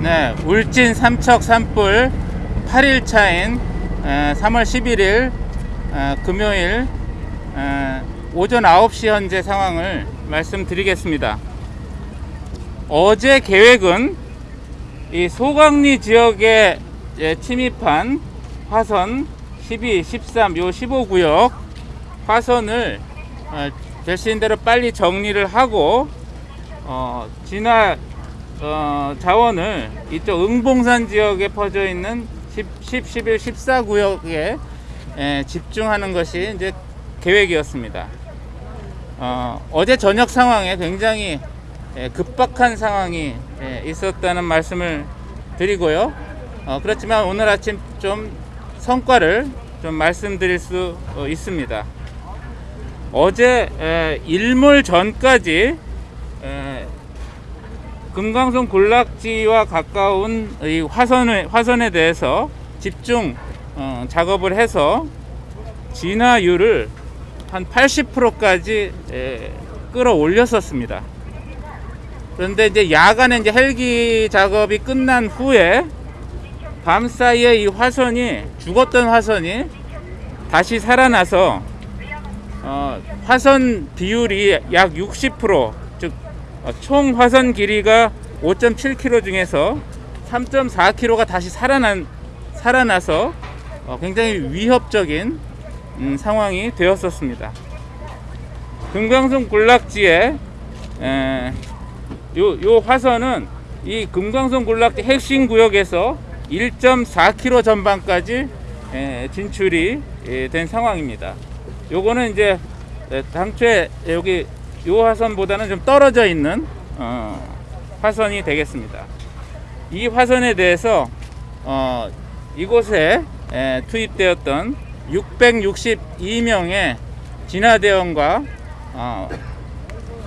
네, 울진 삼척 산불 8일 차인 3월 11일 금요일 에, 오전 9시 현재 상황을 말씀드리겠습니다. 어제 계획은 이 소강리 지역에 예, 침입한 화선 12, 13, 요 15구역 화선을 어, 될수 있는 대로 빨리 정리를 하고 어, 진화 어, 자원을 이쪽 응봉산 지역에 퍼져 있는 10, 10 11, 14 구역에 에, 집중하는 것이 이제 계획이었습니다. 어, 어제 저녁 상황에 굉장히 에, 급박한 상황이 에, 있었다는 말씀을 드리고요. 어, 그렇지만 오늘 아침 좀 성과를 좀 말씀드릴 수 어, 있습니다. 어제 에, 일몰 전까지 에, 금강송 군락지와 가까운 이 화선에, 화선에 대해서 집중 어, 작업을 해서 진화율을 한 80%까지 에, 끌어올렸었습니다. 그런데 이제 야간에 이제 헬기 작업이 끝난 후에 밤 사이에 이 화선이 죽었던 화선이 다시 살아나서 어, 화선 비율이 약 60%, 즉, 어, 총 화선 길이가 5.7km 중에서 3.4km가 다시 살아난, 살아나서 어, 굉장히 위협적인 음, 상황이 되었었습니다. 금강송 군락지에 에, 요, 요 화선은 이 금강송 군락지 핵심 구역에서 1.4km 전방까지 에, 진출이 에, 된 상황입니다. 요거는 이제 에, 당초에 여기 요 화선보다는 좀 떨어져 있는 어, 화선이 되겠습니다. 이 화선에 대해서 어, 이곳에 에, 투입되었던 662명의 진화대원과 어,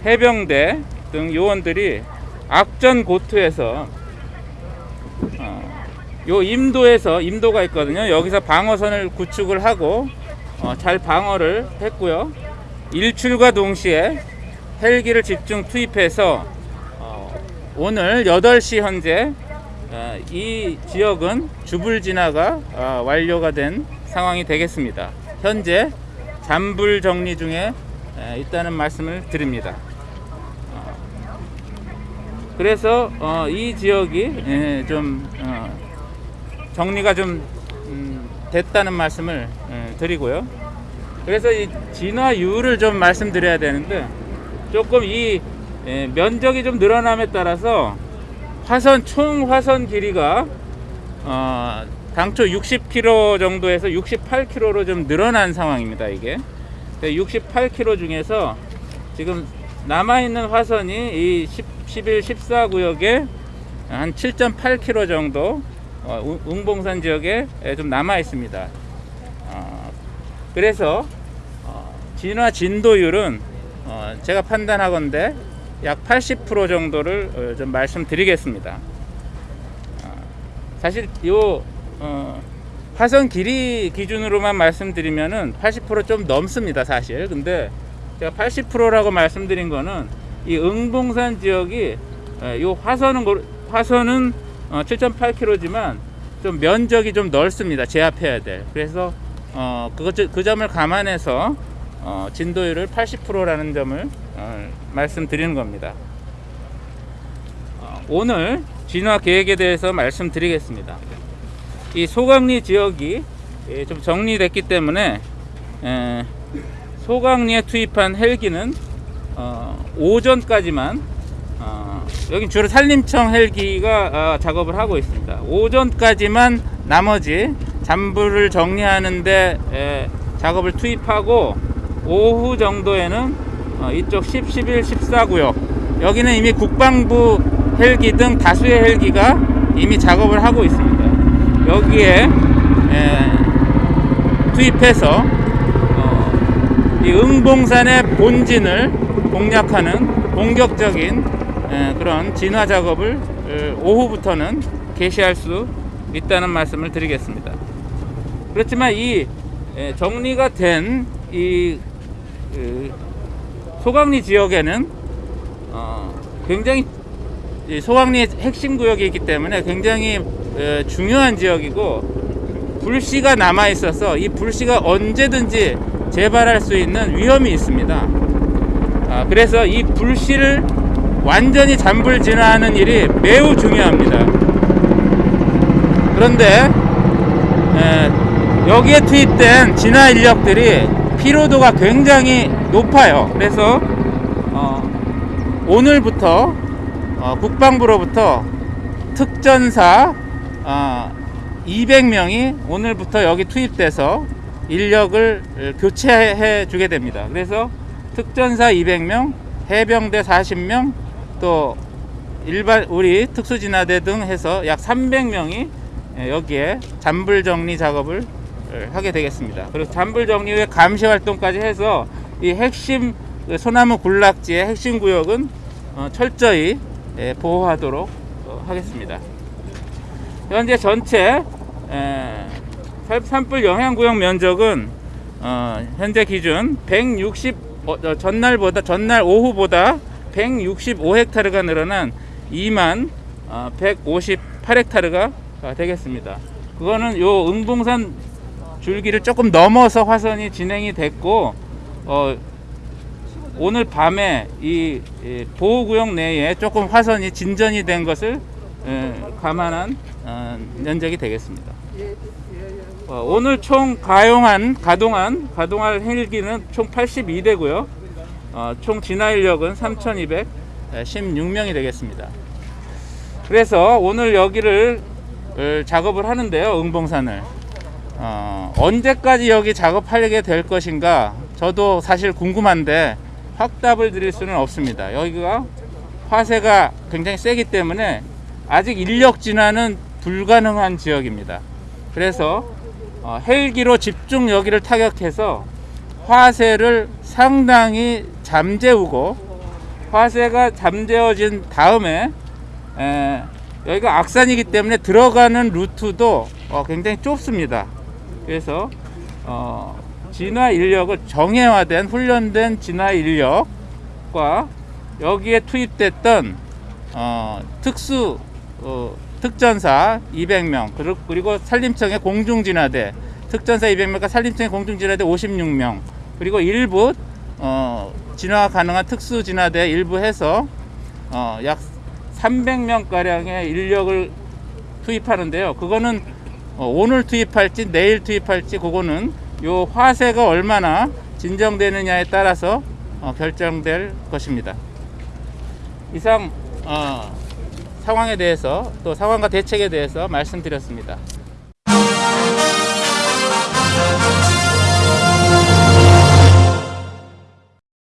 해병대 등 요원들이 악전 고투에서 어, 요 임도에서 임도가 있거든요. 여기서 방어선을 구축을 하고 어, 잘 방어를 했고요. 일출과 동시에 헬기를 집중 투입해서 어, 오늘 8시 현재 어, 이 지역은 주불 진화가 어, 완료가 된 상황이 되겠습니다. 현재 잔불 정리 중에 에, 있다는 말씀을 드립니다. 어, 그래서 어, 이 지역이 예, 좀 어, 정리가 좀 음, 됐다는 말씀을 예, 드리고요. 그래서 이 진화율을 좀 말씀드려야 되는데 조금 이 예, 면적이 좀 늘어남에 따라서 화선 총 화선 길이가 어, 당초 60km 정도에서 68km로 좀 늘어난 상황입니다. 이게 68km 중에서 지금 남아 있는 화선이 이 10, 11, 14 구역에 한 7.8km 정도 어, 웅- 웅봉산 지역에 좀 남아 있습니다. 어, 그래서 어, 진화 진도율은 어, 제가 판단하건대 약80% 정도를 어, 좀 말씀드리겠습니다. 어, 사실 요 어, 화선 길이 기준으로만 말씀드리면은 80%좀 넘습니다, 사실. 근데 제가 80%라고 말씀드린 거는 이 응봉산 지역이 에, 요 화선은 화선은 어, 7.8km지만 좀 면적이 좀 넓습니다. 제압해야 될. 그래서 어, 그것 그 점을 감안해서 어, 진도율을 80%라는 점을 어, 말씀드리는 겁니다. 어, 오늘 진화 계획에 대해서 말씀드리겠습니다. 이 소강리 지역이 예, 좀 정리됐기 때문에 에, 소강리에 투입한 헬기는 어, 오전까지만 어, 여기 주로 산림청 헬기가 어, 작업을 하고 있습니다. 오전까지만 나머지 잔불을 정리하는데 에, 작업을 투입하고 오후 정도에는 어, 이쪽 10, 11, 14구역 여기는 이미 국방부 헬기 등 다수의 헬기가 이미 작업을 하고 있습니다. 여기에 에, 투입해서 어, 이 응봉산의 본진을 공략하는 공격적인 에, 그런 진화 작업을 에, 오후부터는 개시할 수 있다는 말씀을 드리겠습니다. 그렇지만 이 에, 정리가 된이 그, 소강리 지역에는 어, 굉장히 이 소왕리 핵심 구역이 있기 때문에 굉장히 에, 중요한 지역이고 불씨가 남아 있어서 이 불씨가 언제든지 재발할 수 있는 위험이 있습니다. 아, 그래서 이 불씨를 완전히 잠불 진화하는 일이 매우 중요합니다. 그런데 에, 여기에 투입된 진화 인력들이 피로도가 굉장히 높아요. 그래서 어, 오늘부터 어, 국방부로부터 특전사 어, 200명이 오늘부터 여기 투입돼서 인력을 어, 교체해 주게 됩니다. 그래서 특전사 200명, 해병대 40명, 또 일반 우리 특수진화대 등 해서 약 300명이 여기에 잔불 정리 작업을 어, 하게 되겠습니다. 그리고 잔불 정리 후에 감시 활동까지 해서 이 핵심 그 소나무 군락지의 핵심 구역은 어, 철저히 예, 보호하도록 어, 하겠습니다. 현재 전체 에, 산- 산불 영향 구역 면적은 어, 현재 기준 160 어, 어, 전날보다 전날 오후보다 165헥타르가 늘어난 2만 어, 158헥타르가 되겠습니다. 그거는 요 응봉산 줄기를 조금 넘어서 화선이 진행이 됐고 어, 오늘 밤에 이, 이 보호구역 내에 조금 화선이 진전이 된 것을 에, 감안한 어, 면적이 되겠습니다. 어, 오늘 총 가용한 가동한 가동할 헬기는 총 82대고요. 어, 총 진화 인력은 3,216명이 되겠습니다. 그래서 오늘 여기를 어, 작업을 하는데요. 응봉산을 어, 언제까지 여기 작업하게 될 것인가 저도 사실 궁금한데 확답을 드릴 수는 없습니다. 여기가 화세가 굉장히 세기 때문에 아직 인력 진화는 불가능한 지역입니다. 그래서 어, 헬기로 집중 여기를 타격해서 화세를 상당히 잠재우고 화세가 잠재워진 다음에 에, 여기가 악산이기 때문에 들어가는 루트도 어, 굉장히 좁습니다. 그래서 어, 진화 인력을 정예화된 훈련된 진화 인력과 여기에 투입됐던 어, 특수 어, 특전사 200명 그리고, 산림청의 공중진화대 특전사 200명과 산림청의 공중진화대 56명 그리고 일부 어, 진화 가능한 특수진화대 일부 해서 어, 약 300명 가량의 인력을 투입하는데요. 그거는 어, 오늘 투입할지 내일 투입할지 그거는 요 화세가 얼마나 진정되느냐에 따라서 어, 결정될 것입니다. 이상 어, 상황에 대해서 또 상황과 대책에 대해서 말씀드렸습니다.